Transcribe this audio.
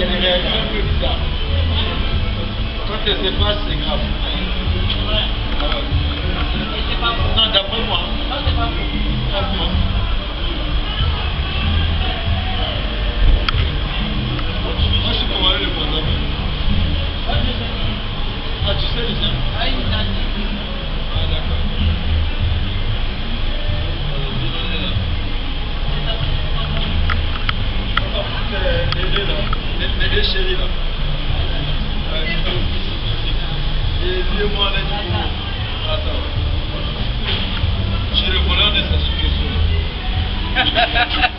y a des réactions un peu bizarres. Quand elles se passent, c'est grave. Ouais. Non, d'après moi. D'après moi. Moi, je Attends. Je suis le de Solo.